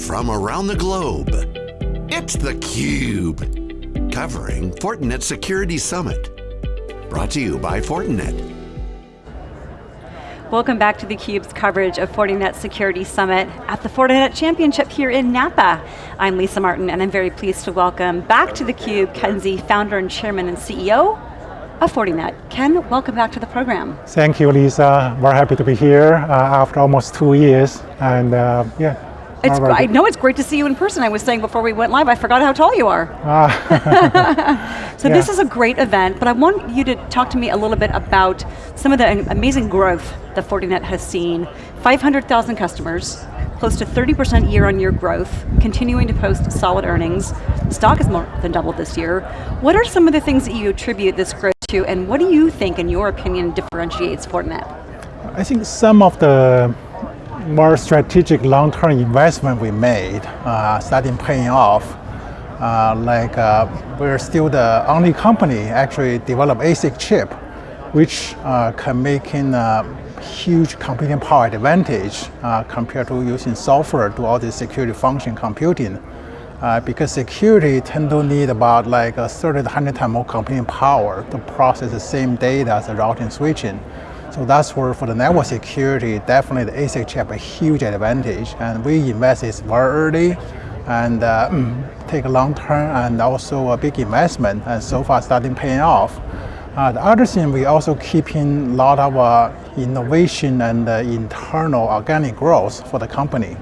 from around the globe. It's theCUBE, covering Fortinet Security Summit. Brought to you by Fortinet. Welcome back to theCUBE's coverage of Fortinet Security Summit at the Fortinet Championship here in Napa. I'm Lisa Martin and I'm very pleased to welcome back to theCUBE Ken Xie, founder and chairman and CEO of Fortinet. Ken, welcome back to the program. Thank you, Lisa. We're happy to be here uh, after almost two years. And uh, yeah, it's, I know it's great to see you in person. I was saying before we went live, I forgot how tall you are. Ah. so yeah. this is a great event, but I want you to talk to me a little bit about some of the amazing growth that Fortinet has seen. 500,000 customers, close to 30% year on year growth, continuing to post solid earnings. Stock has more than doubled this year. What are some of the things that you attribute this growth to, and what do you think, in your opinion, differentiates Fortinet? I think some of the more strategic long-term investment we made uh, starting paying off. Uh, like uh, we're still the only company actually develop ASIC chip, which uh, can make in a huge computing power advantage uh, compared to using software to all the security function computing. Uh, because security tend to need about like a 30 to 100 times more computing power to process the same data as the routing switching. So that's where for the network security, definitely the ASIC chip a huge advantage. And we invest invested very early and uh, mm, take a long term and also a big investment and so far starting paying off. Uh, the other thing, we also keeping a lot of uh, innovation and uh, internal organic growth for the company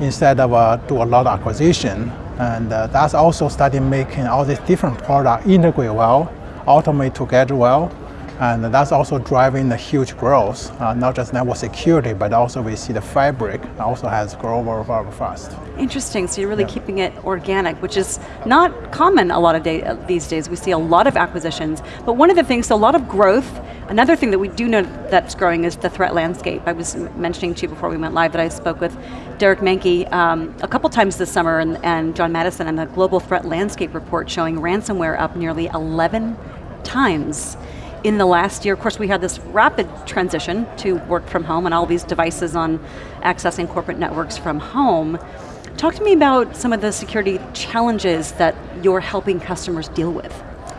instead of uh, do a lot of acquisition. And uh, that's also starting making all these different products integrate well, automate together well, and that's also driving the huge growth, uh, not just network security, but also we see the fabric also has grown very, very fast. Interesting, so you're really yeah. keeping it organic, which is not common a lot of day, uh, these days. We see a lot of acquisitions, but one of the things, so a lot of growth, another thing that we do know that's growing is the threat landscape. I was mentioning to you before we went live that I spoke with Derek Manky um, a couple times this summer and, and John Maddison on the Global Threat Landscape Report showing ransomware up nearly 11 times in the last year, of course we had this rapid transition to work from home and all these devices on accessing corporate networks from home. Talk to me about some of the security challenges that you're helping customers deal with.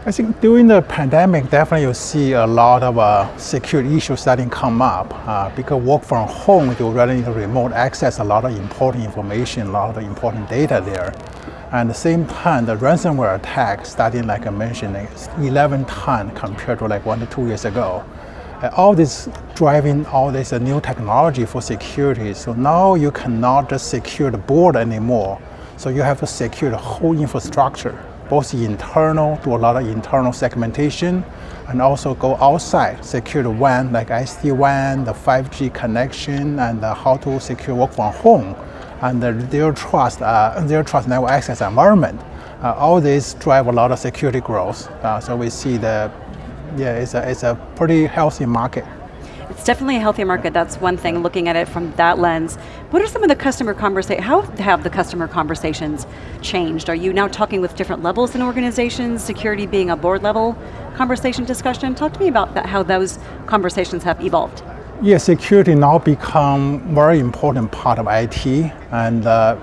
I think during the pandemic, definitely you see a lot of uh, security issues starting come up. Uh, because work from home, you really need to remote access a lot of important information, a lot of important data there. And at the same time, the ransomware attack starting, like I mentioned, 11 times compared to like one to two years ago. All this driving all this uh, new technology for security. So now you cannot just secure the board anymore. So you have to secure the whole infrastructure, both internal, do a lot of internal segmentation, and also go outside, secure the WAN, like SD-WAN, the 5G connection, and uh, how to secure work from home and their trust, uh, their trust network access environment. Uh, all these drive a lot of security growth. Uh, so we see the, yeah, it's a, it's a pretty healthy market. It's definitely a healthy market, that's one thing, looking at it from that lens. What are some of the customer conversations, how have the customer conversations changed? Are you now talking with different levels in organizations, security being a board level conversation discussion? Talk to me about that, how those conversations have evolved. Yeah, security now become very important part of IT and uh,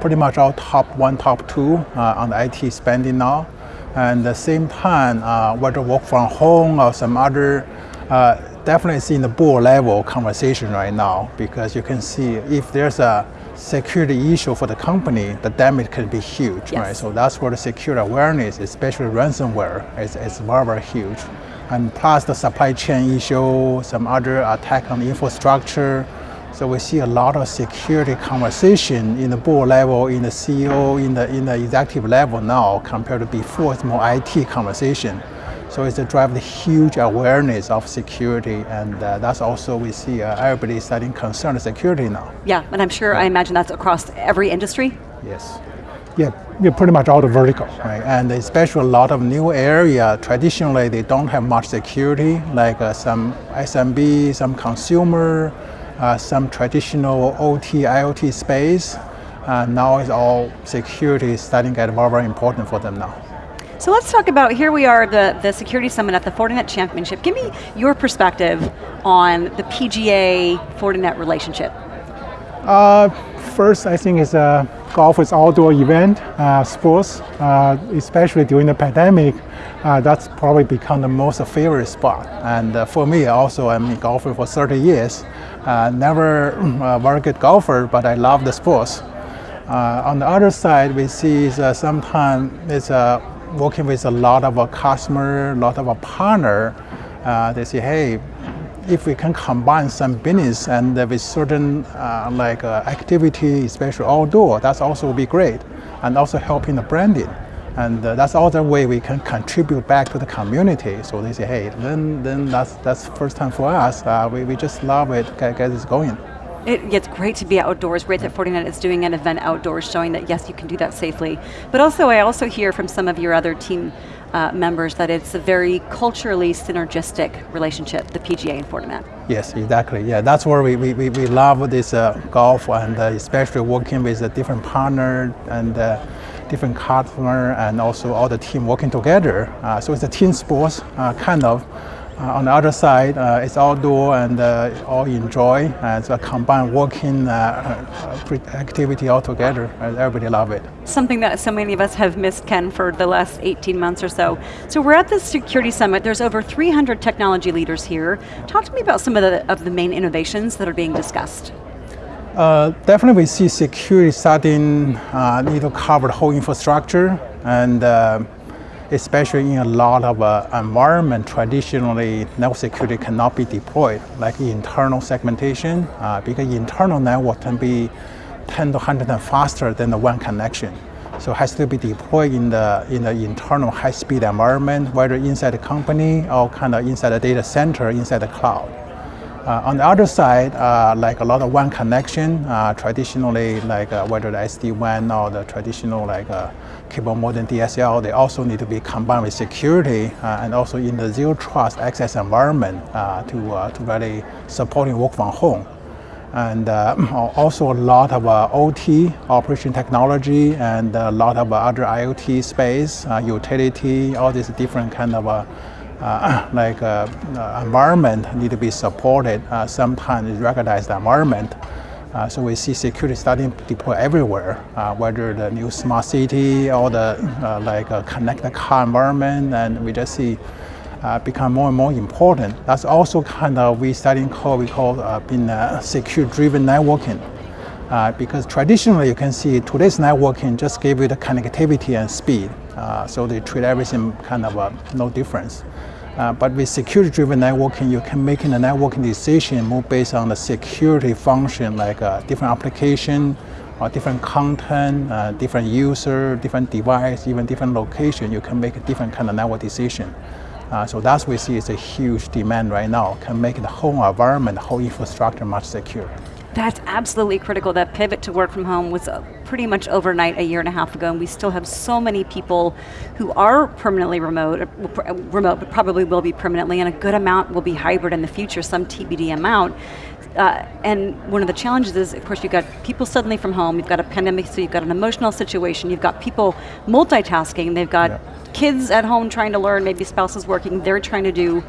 pretty much our top one, top two uh, on the IT spending now. And at the same time, uh, whether work from home or some other, uh, definitely see in the board level conversation right now because you can see if there's a security issue for the company, the damage can be huge, yes. right? So that's where the security awareness, especially ransomware, is, is very, very huge and plus the supply chain issue, some other attack on the infrastructure. So we see a lot of security conversation in the board level, in the CEO, in the, in the executive level now compared to before, it's more IT conversation. So it's a drive the huge awareness of security and uh, that's also we see uh, everybody starting concerned security now. Yeah, and I'm sure, I imagine that's across every industry? Yes. Yeah, yeah, pretty much all the verticals, right? And especially a lot of new area, traditionally they don't have much security, like uh, some SMB, some consumer, uh, some traditional OT, IoT space. Uh, now it's all security starting to get very, very important for them now. So let's talk about, here we are, the, the Security Summit at the Fortinet Championship. Give me your perspective on the PGA Fortinet relationship. Uh, First, I think is uh, golf is outdoor event, uh, sports, uh, especially during the pandemic. Uh, that's probably become the most favorite spot. And uh, for me, also, I'm a golfer for 30 years. Uh, never a very good golfer, but I love the sports. on the other side, we see sometimes it's working with a lot of a customer, a lot of a partner. they say, hey, if we can combine some business and with certain uh, like uh, activity, especially outdoor, that's also be great, and also helping the branding. And uh, that's other way we can contribute back to the community. So they say, hey, then then that's that's first time for us. Uh, we, we just love it, get, get this going. It, it's great to be outdoors, great that Fortinet is doing an event outdoors showing that yes, you can do that safely. But also I also hear from some of your other team uh, members that it's a very culturally synergistic relationship, the PGA and Fortinet. Yes, exactly. Yeah, that's where we, we, we love this uh, golf and uh, especially working with a different partner and uh, different customer and also all the team working together. Uh, so it's a team sports uh, kind of. Uh, on the other side, uh, it's outdoor and uh, all enjoy it's a combined working activity all together. Everybody love it. Something that so many of us have missed, Ken, for the last 18 months or so. So we're at the Security Summit. There's over 300 technology leaders here. Talk to me about some of the, of the main innovations that are being discussed. Uh, definitely we see security starting uh, need to cover the whole infrastructure and uh, especially in a lot of uh, environment, traditionally network security cannot be deployed, like internal segmentation, uh, because internal network can be 10 to 100 times faster than the WAN connection. So it has to be deployed in the, in the internal high-speed environment, whether inside the company or kind of inside the data center, inside the cloud. Uh, on the other side, uh, like a lot of WAN connection, uh, traditionally like uh, whether the SD-WAN or the traditional like uh, cable modem DSL, they also need to be combined with security uh, and also in the zero trust access environment to, to really supporting work from home. And also a lot of OT, operation technology, and a lot of other IoT space, utility, all these different kind of uh, like uh, uh, environment need to be supported. Uh, sometimes recognized environment. Uh, so we see security starting to deploy everywhere, uh, whether the new smart city or the like connected car environment, and we just see become more and more important. That's also kind of we starting call we call being secure driven networking. Uh, because traditionally you can see today's networking just give you the connectivity and speed. Uh, so they treat everything kind of uh, no difference. Uh, but with security-driven networking, you can make a networking decision more based on the security function, like uh, different application, or different content, different user, different device, even different location. You can make a different kind of network decision. So that's we see is a huge demand right now. Can make the whole environment, the whole infrastructure much secure. That's absolutely critical. That pivot to work from home was uh, pretty much overnight a year and a half ago, and we still have so many people who are permanently remote, uh, uh, remote, but probably will be permanently, and a good amount will be hybrid in the future, some TBD amount. Uh, and one of the challenges is, of course, you've got people suddenly from home, you've got a pandemic, so you've got an emotional situation, you've got people multitasking, they've got yeah. kids at home trying to learn, maybe spouses working, they're trying to do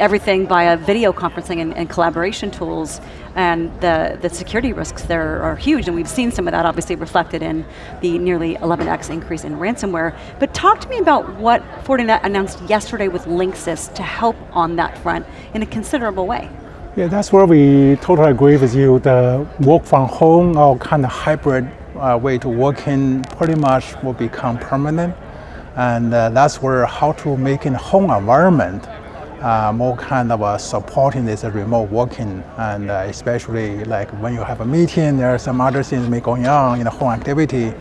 everything via video conferencing and, and, collaboration tools, and the, the security risks there are huge, and we've seen some of that obviously reflected in the nearly 11x increase in ransomware. But talk to me about what Fortinet announced yesterday with Linksys to help on that front in a considerable way. Yeah, that's where we totally agree with you. The work from home or kind of hybrid uh, way to working pretty much will become permanent. And uh, that's where how to make in home environment uh, more kind of uh, supporting this remote working and uh, especially like when you have a meeting, there are some other things may going on in the home activity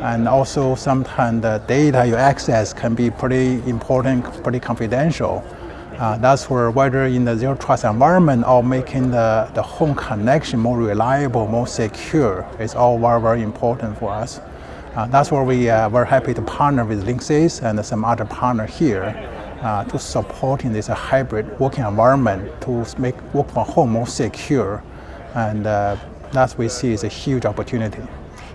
and also sometimes the data you access can be pretty important, pretty confidential. Uh, that's where whether in the zero trust environment or making the, the home connection more reliable, more secure is all very, very important for us. Uh, that's where we are very happy to partner with Linksys and some other partner here uh, to supporting this hybrid working environment to make work from home more secure. And uh, that we see is a huge opportunity.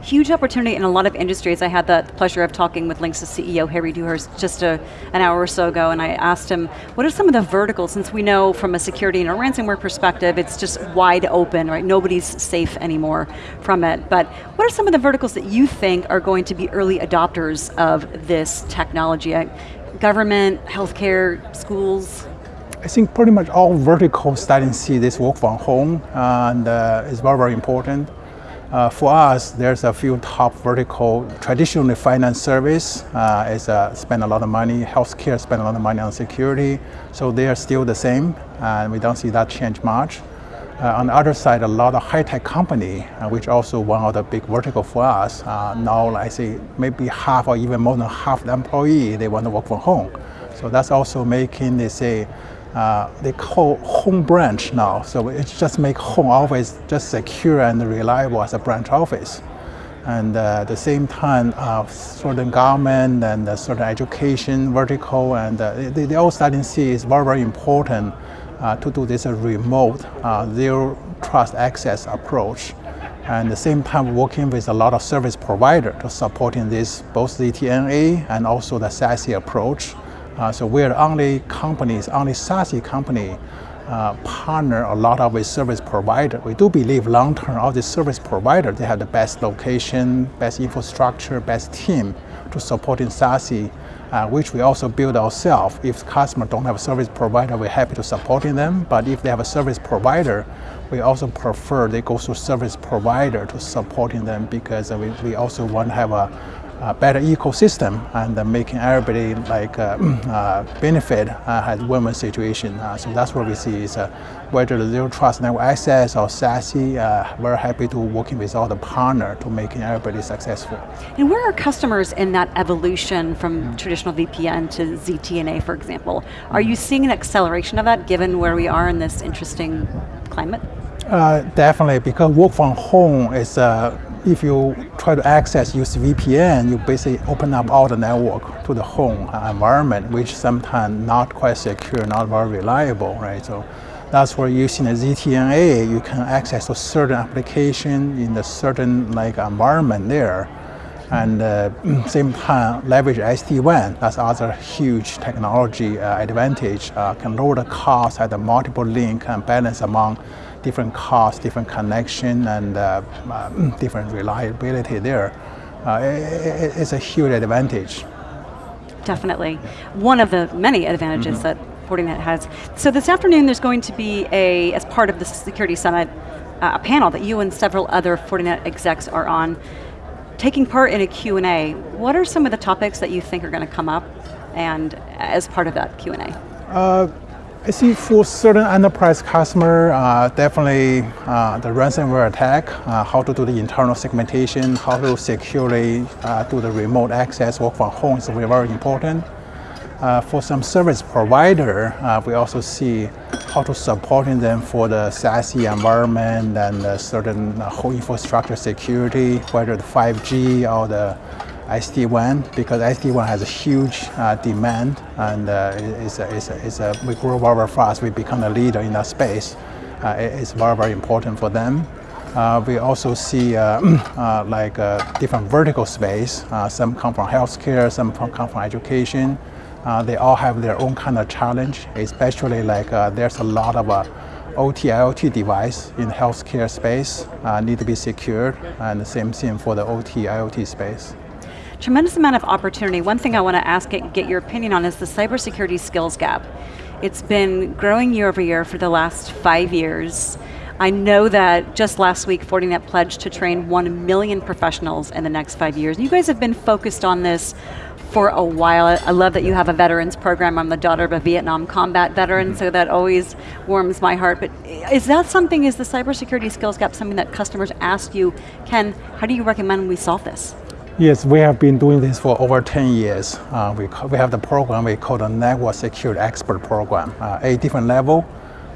huge opportunity in a lot of industries. I had the pleasure of talking with Linksys CEO, Harry Dewhurst, just a, an hour or so ago, and I asked him, what are some of the verticals, since we know from a security and a ransomware perspective, it's just wide open, right? Nobody's safe anymore from it. But what are some of the verticals that you think are going to be early adopters of this technology? Government, healthcare, schools? I think pretty much all verticals starting to see this work from home, and uh, it's very, very important. Uh, for us, there's a few top vertical. Traditionally, finance service uh, is uh, spend a lot of money. Healthcare spend a lot of money on security, so they are still the same, and we don't see that change much. Uh, on the other side, a lot of high-tech company, uh, which also one of the big vertical for us. Uh, now, I say maybe half or even more than half the employee they want to work from home. So that's also making they say uh, they call home branch now. So it just make home office just secure and reliable as a branch office. And uh, at the same time, uh, certain government and certain education vertical, and they, they all starting to see it's very, very important uh, to do this remote zero trust access approach. And at the same time, working with a lot of service provider to supporting this, both the TNA and also the SASE approach. Uh, so we're the only companies, only SASE company uh, partner a lot of with service provider. We do believe long term all the service provider, they have the best location, best infrastructure, best team to support in SASE, uh, which we also build ourselves. If customers don't have a service provider, we're happy to supporting them. But if they have a service provider, we also prefer they go to service provider to supporting them because we, we also want to have a uh, better ecosystem and uh, making everybody like uh, uh benefit uh, has win-win situation. Uh, so that's what we see is whether the zero trust network access or SASE, we're happy to working with all the partner to making everybody successful. And where are customers in that evolution from traditional VPN to ZTNA, for example? Are you seeing an acceleration of that given where we are in this interesting climate? definitely, because work from home is if you try to access use VPN, you basically open up all the network to the home environment, which sometimes not quite secure, not very reliable, right? So that's where using a ZTNA, you can access a certain application in a certain like environment there. And uh, same time leverage SD-WAN, that's other huge technology uh, advantage, uh, can lower the cost at the multiple link and balance among different costs, different connection, and uh, uh, different reliability there. Uh, it, it's a huge advantage. Definitely. One of the many advantages mm -hmm. that Fortinet has. So this afternoon there's going to be a, as part of the Security Summit, uh, a panel that you and several other Fortinet execs are on, taking part in a Q&A. What are some of the topics that you think are going to come up and as part of that Q&A? I see for certain enterprise customer, uh, definitely uh, the ransomware attack, uh, how to do the internal segmentation, how to securely uh, do the remote access, work from home is very, very important. Uh, for some service provider, uh, we also see how to supporting them for the SASE environment and certain whole infrastructure security, whether the 5G or the SD-WAN because SD-WAN has a huge uh, demand and uh, it's a, it's a, it's a, we grow very fast, we become a leader in that space. Uh, it's very, very important for them. Uh, we also see uh, uh, like different vertical space. some come from healthcare, some come from education. they all have their own kind of challenge, especially like there's a lot of OT, IoT device in healthcare space need to be secured, and the same thing for the OT, IoT space. Tremendous amount of opportunity. One thing I want to ask, get your opinion on is the cybersecurity skills gap. It's been growing year over year for the last five years. I know that just last week, Fortinet pledged to train 1 million professionals in the next five years. You guys have been focused on this for a while. I love that you have a veterans program. I'm the daughter of a Vietnam combat veteran, so that always warms my heart. But is that something, is the cybersecurity skills gap something that customers ask you, Ken, how do you recommend we solve this? Yes, we have been doing this for over 10 years. Uh, we, we have the program we call the Network Security Expert Program, uh, a different level.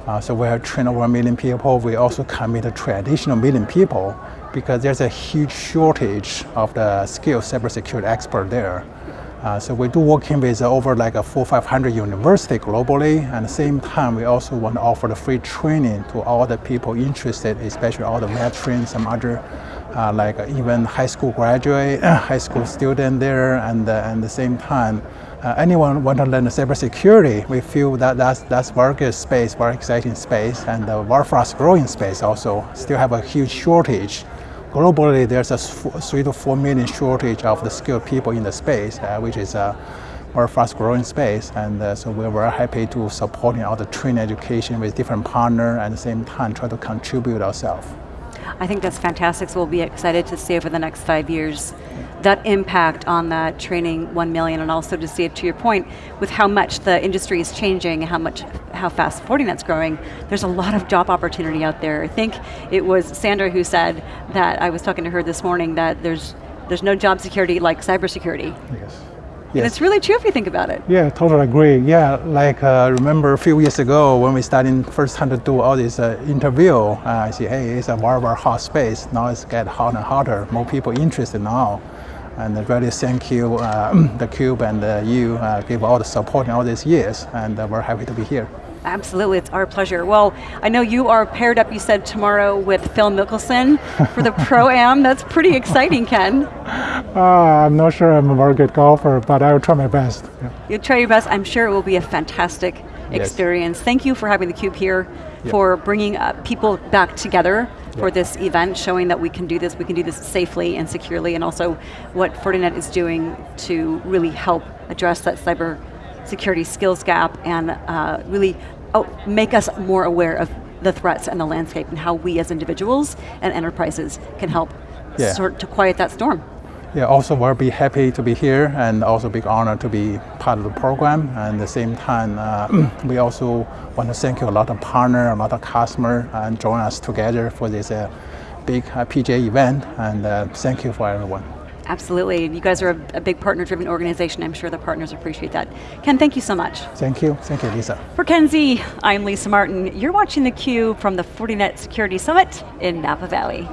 Uh, so we have trained over a million people. We also commit traditional million people because there's a huge shortage of the skilled cybersecurity expert there. Uh, so we do working with over like a four, 500 university globally. And at the same time, we also want to offer the free training to all the people interested, especially all the veterans, some other uh, like even high school graduate, high school student there, and uh, at the same time, uh, anyone want to learn cybersecurity, we feel that that's, that's very good space, very exciting space, and uh, very fast growing space also. Still have a huge shortage. Globally, there's a three to four million shortage of the skilled people in the space, uh, which is a very fast growing space. And uh, so we're very happy to supporting all the training education with different partners and at the same time try to contribute ourselves. I think that's fantastic, so we'll be excited to see over the next five years that impact on that training 1 million and also to see it to your point with how much the industry is changing, how much, how fast Fortinet's growing, there's a lot of job opportunity out there. I think it was Sandra who said that, I was talking to her this morning, that there's, there's no job security like cybersecurity. Yes. Yes. And it's really true if you think about it. Yeah, totally agree. Yeah, like uh, remember a few years ago when we started first time to do all this uh, interview, uh, I see, hey, it's a very, very hot space. Now it's get hotter and hotter. More people interested now. And really thank you, uh, the Cube and uh, you uh, give all the support in all these years. And we're happy to be here. Absolutely, it's our pleasure. Well, I know you are paired up, you said, tomorrow with Phil Mickelson for the Pro-Am. That's pretty exciting, Ken. Uh, I'm not sure I'm a very good golfer, but I will try my best. Yeah. You'll try your best. I'm sure it will be a fantastic yes. experience. Thank you for having theCUBE here, yep. for bringing uh, people back together for yep. this event, showing that we can do this, we can do this safely and securely, and also what Fortinet is doing to really help address that cyber security skills gap and uh, really oh, make us more aware of the threats and the landscape and how we as individuals and enterprises can help yeah. sort to quiet that storm. Yeah, also we'll be happy to be here and also big honor to be part of the program. And at the same time, uh, we also want to thank you a lot of partner, a lot of customer and join us together for this uh, big uh, PGA event. And uh, thank you for everyone. Absolutely, and you guys are a, a big partner-driven organization. I'm sure the partners appreciate that. Ken, thank you so much. Thank you, thank you, Lisa. For Ken Xie, I'm Lisa Martin. You're watching theCUBE from the Fortinet Security Summit in Napa Valley.